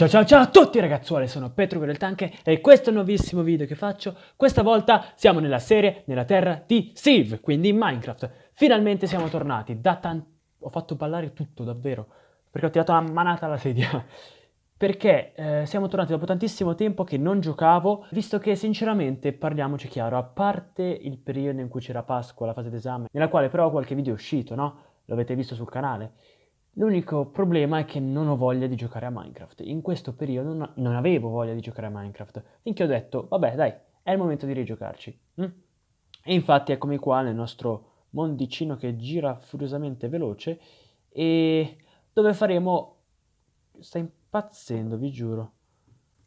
Ciao ciao ciao a tutti ragazzuoli, sono Petro del Tanke e questo è il nuovissimo video che faccio. Questa volta siamo nella serie Nella terra di Siv, quindi in Minecraft. Finalmente siamo tornati, da tanto... Ho fatto ballare tutto, davvero, perché ho tirato una manata alla sedia. Perché eh, siamo tornati dopo tantissimo tempo che non giocavo, visto che sinceramente, parliamoci chiaro, a parte il periodo in cui c'era Pasqua, la fase d'esame, nella quale però qualche video è uscito, no? Lo avete visto sul canale. L'unico problema è che non ho voglia di giocare a Minecraft. In questo periodo non, non avevo voglia di giocare a Minecraft, finché ho detto, vabbè dai, è il momento di rigiocarci. Mm? E infatti eccomi qua nel nostro mondicino che gira furiosamente veloce e dove faremo... Sta impazzendo, vi giuro.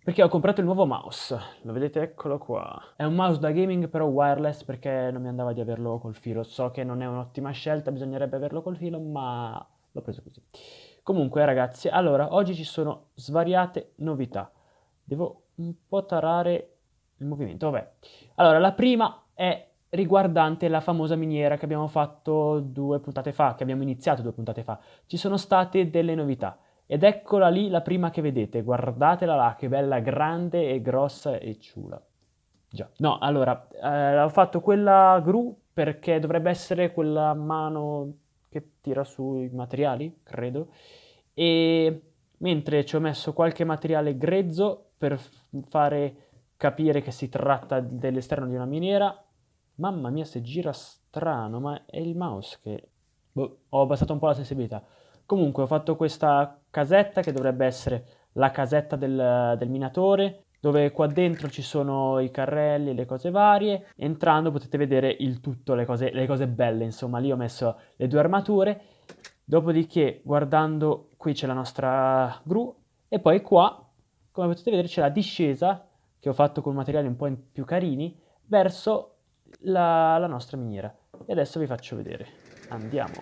Perché ho comprato il nuovo mouse, lo vedete eccolo qua. È un mouse da gaming però wireless perché non mi andava di averlo col filo. So che non è un'ottima scelta, bisognerebbe averlo col filo, ma l'ho preso così. Comunque ragazzi, allora, oggi ci sono svariate novità. Devo un po' tarare il movimento, vabbè. Allora, la prima è riguardante la famosa miniera che abbiamo fatto due puntate fa, che abbiamo iniziato due puntate fa. Ci sono state delle novità. Ed eccola lì la prima che vedete, guardatela là, che bella grande e grossa e ciula. Già. No, allora, eh, ho fatto quella gru perché dovrebbe essere quella mano che tira sui materiali, credo, e mentre ci ho messo qualche materiale grezzo per fare capire che si tratta dell'esterno di una miniera, mamma mia se gira strano, ma è il mouse che... Boh, ho abbassato un po' la sensibilità. Comunque ho fatto questa casetta che dovrebbe essere la casetta del, del minatore, dove qua dentro ci sono i carrelli, le cose varie. Entrando potete vedere il tutto, le cose, le cose belle, insomma. Lì ho messo le due armature. Dopodiché, guardando, qui c'è la nostra gru. E poi qua, come potete vedere, c'è la discesa, che ho fatto con materiali un po' più carini, verso la, la nostra miniera. E adesso vi faccio vedere. Andiamo.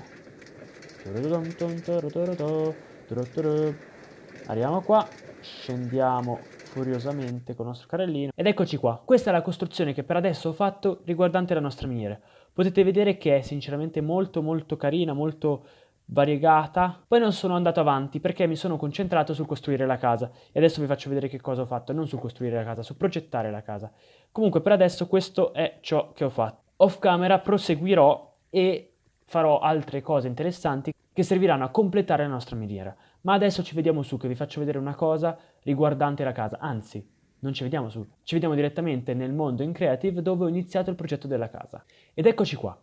Arriviamo qua, scendiamo furiosamente con il nostro carrellino. Ed eccoci qua, questa è la costruzione che per adesso ho fatto riguardante la nostra miniera. Potete vedere che è sinceramente molto molto carina, molto variegata. Poi non sono andato avanti perché mi sono concentrato sul costruire la casa. E adesso vi faccio vedere che cosa ho fatto, non sul costruire la casa, su progettare la casa. Comunque per adesso questo è ciò che ho fatto. Off camera proseguirò e farò altre cose interessanti che serviranno a completare la nostra miniera. Ma adesso ci vediamo su che vi faccio vedere una cosa riguardante la casa, anzi, non ci vediamo su, ci vediamo direttamente nel mondo in Creative dove ho iniziato il progetto della casa. Ed eccoci qua.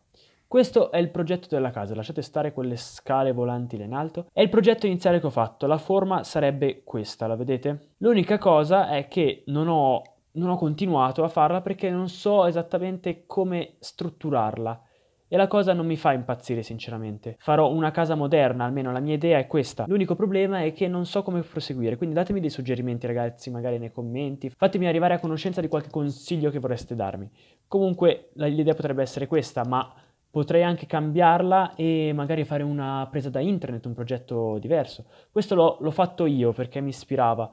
Questo è il progetto della casa, lasciate stare quelle scale volanti là in alto. È il progetto iniziale che ho fatto, la forma sarebbe questa, la vedete? L'unica cosa è che non ho, non ho continuato a farla perché non so esattamente come strutturarla. E la cosa non mi fa impazzire sinceramente. Farò una casa moderna, almeno la mia idea è questa. L'unico problema è che non so come proseguire, quindi datemi dei suggerimenti ragazzi, magari nei commenti. Fatemi arrivare a conoscenza di qualche consiglio che vorreste darmi. Comunque l'idea potrebbe essere questa, ma potrei anche cambiarla e magari fare una presa da internet, un progetto diverso. Questo l'ho fatto io perché mi ispirava,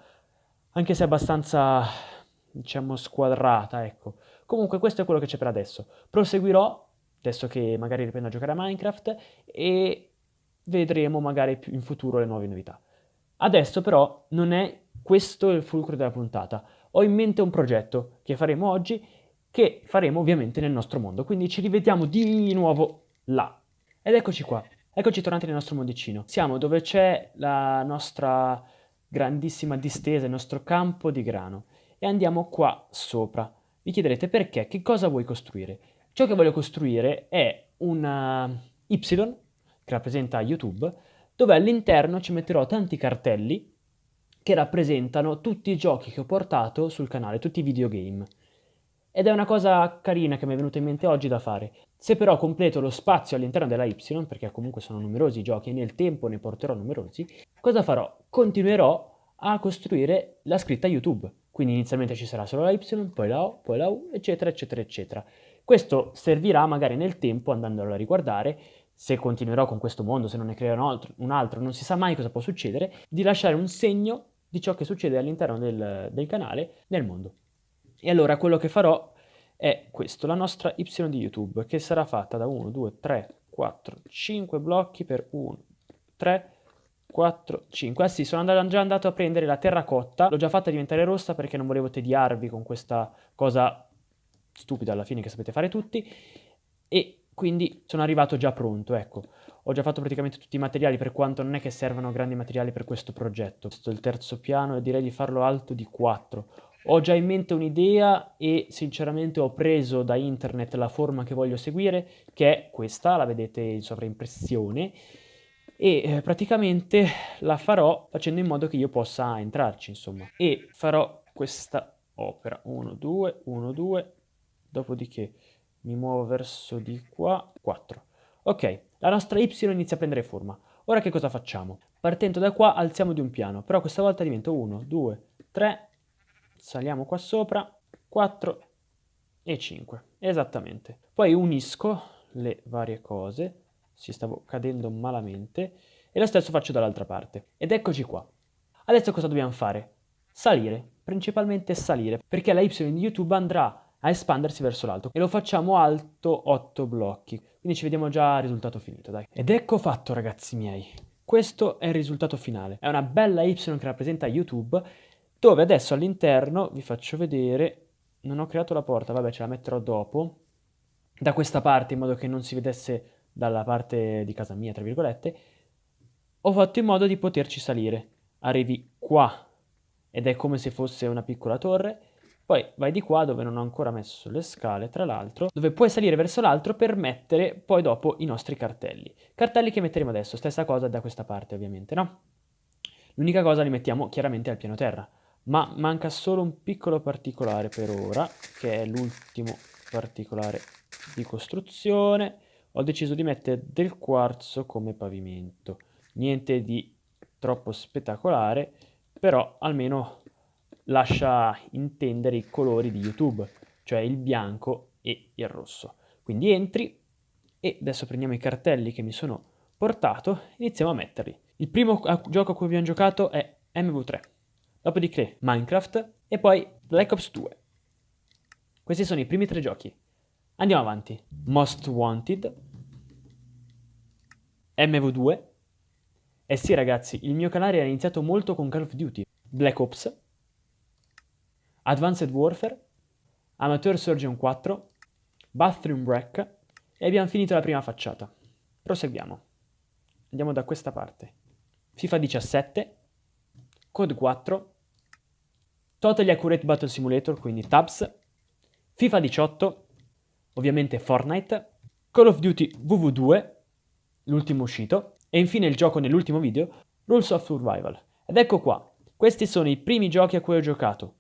anche se abbastanza, diciamo, squadrata, ecco. Comunque questo è quello che c'è per adesso. Proseguirò adesso che magari riprendo a giocare a Minecraft e vedremo magari in futuro le nuove novità. Adesso però non è questo il fulcro della puntata. Ho in mente un progetto che faremo oggi, che faremo ovviamente nel nostro mondo, quindi ci rivediamo di nuovo là. Ed eccoci qua, eccoci tornati nel nostro mondicino. Siamo dove c'è la nostra grandissima distesa, il nostro campo di grano. E andiamo qua sopra. Vi chiederete perché, che cosa vuoi costruire? Ciò che voglio costruire è una Y che rappresenta YouTube, dove all'interno ci metterò tanti cartelli che rappresentano tutti i giochi che ho portato sul canale, tutti i videogame. Ed è una cosa carina che mi è venuta in mente oggi da fare. Se però completo lo spazio all'interno della Y, perché comunque sono numerosi i giochi e nel tempo ne porterò numerosi, cosa farò? Continuerò a costruire la scritta YouTube. Quindi inizialmente ci sarà solo la Y, poi la O, poi la U, eccetera, eccetera, eccetera. Questo servirà magari nel tempo, andandolo a riguardare, se continuerò con questo mondo, se non ne creo un altro, un altro, non si sa mai cosa può succedere, di lasciare un segno di ciò che succede all'interno del, del canale nel mondo. E allora quello che farò è questo, la nostra Y di YouTube, che sarà fatta da 1, 2, 3, 4, 5 blocchi per 1, 3, 4, 5. Ah sì, sono andato, già andato a prendere la terracotta, l'ho già fatta diventare rossa perché non volevo tediarvi con questa cosa stupida alla fine che sapete fare tutti, e quindi sono arrivato già pronto, ecco. Ho già fatto praticamente tutti i materiali, per quanto non è che servano grandi materiali per questo progetto. Questo è il terzo piano e direi di farlo alto di 4. Ho già in mente un'idea e sinceramente ho preso da internet la forma che voglio seguire, che è questa, la vedete in sovraimpressione, e eh, praticamente la farò facendo in modo che io possa entrarci, insomma. E farò questa opera, 1, 2, 1, 2, dopodiché mi muovo verso di qua, 4. Ok, la nostra Y inizia a prendere forma. Ora che cosa facciamo? Partendo da qua alziamo di un piano, però questa volta diventa 1, 2, 3, saliamo qua sopra, 4 e 5, esattamente. Poi unisco le varie cose, si stavo cadendo malamente, e lo stesso faccio dall'altra parte. Ed eccoci qua. Adesso cosa dobbiamo fare? Salire, principalmente salire, perché la Y di YouTube andrà a espandersi verso l'alto e lo facciamo alto 8 blocchi. Quindi ci vediamo già al risultato finito, dai. Ed ecco fatto, ragazzi miei. Questo è il risultato finale. È una bella Y che rappresenta YouTube, dove adesso all'interno, vi faccio vedere, non ho creato la porta, vabbè ce la metterò dopo, da questa parte in modo che non si vedesse dalla parte di casa mia, tra virgolette, ho fatto in modo di poterci salire. Arrivi qua ed è come se fosse una piccola torre, poi vai di qua dove non ho ancora messo le scale, tra l'altro, dove puoi salire verso l'altro per mettere poi dopo i nostri cartelli. Cartelli che metteremo adesso, stessa cosa da questa parte ovviamente, no? L'unica cosa li mettiamo chiaramente al piano terra, ma manca solo un piccolo particolare per ora, che è l'ultimo particolare di costruzione. Ho deciso di mettere del quarzo come pavimento. Niente di troppo spettacolare, però almeno lascia intendere i colori di YouTube, cioè il bianco e il rosso. Quindi entri e adesso prendiamo i cartelli che mi sono portato e iniziamo a metterli. Il primo gioco a cui abbiamo giocato è MV3, dopodiché Minecraft e poi Black Ops 2. Questi sono i primi tre giochi. Andiamo avanti. Most Wanted, MV2. Eh sì ragazzi, il mio canale era iniziato molto con Call of Duty, Black Ops Advanced Warfare, Amateur Surgeon 4, Bathroom Break e abbiamo finito la prima facciata. Proseguiamo. Andiamo da questa parte. FIFA 17, Code 4, Totally Accurate Battle Simulator, quindi Tabs, FIFA 18, ovviamente Fortnite, Call of Duty WW2, l'ultimo uscito, e infine il gioco nell'ultimo video, Rules of Survival. Ed ecco qua, questi sono i primi giochi a cui ho giocato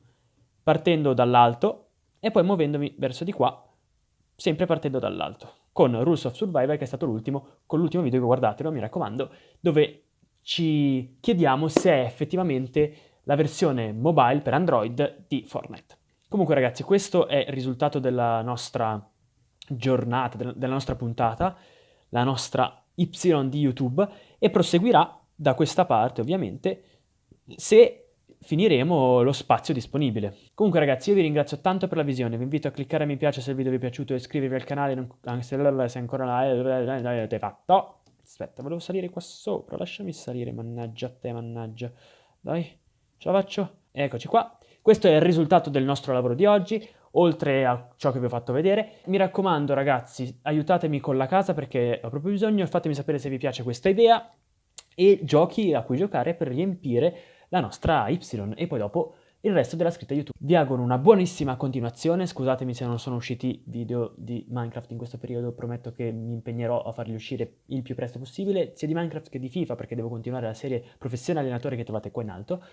partendo dall'alto e poi muovendomi verso di qua, sempre partendo dall'alto, con Rules of Survival che è stato l'ultimo, con l'ultimo video che guardatelo, mi raccomando, dove ci chiediamo se è effettivamente la versione mobile per Android di Fortnite. Comunque ragazzi, questo è il risultato della nostra giornata, della nostra puntata, la nostra Y di YouTube, e proseguirà da questa parte ovviamente se finiremo lo spazio disponibile. Comunque ragazzi io vi ringrazio tanto per la visione, vi invito a cliccare mi piace se il video vi è piaciuto e iscrivervi al canale anche se ancora non l'avete fatto. Aspetta, volevo salire qua sopra, lasciami salire, mannaggia a te, mannaggia. Dai, ce la faccio? Eccoci qua. Questo è il risultato del nostro lavoro di oggi, oltre a ciò che vi ho fatto vedere. Mi raccomando ragazzi, aiutatemi con la casa perché ho proprio bisogno, fatemi sapere se vi piace questa idea e giochi a cui giocare per riempire la nostra Y e poi dopo il resto della scritta YouTube. Vi auguro una buonissima continuazione, scusatemi se non sono usciti video di Minecraft in questo periodo, prometto che mi impegnerò a farli uscire il più presto possibile, sia di Minecraft che di FIFA, perché devo continuare la serie Professione Allenatore che trovate qua in alto.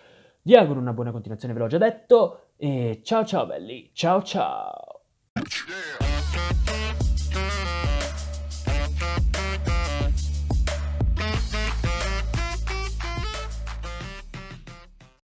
Vi auguro una buona continuazione, ve l'ho già detto, e ciao ciao belli, ciao ciao!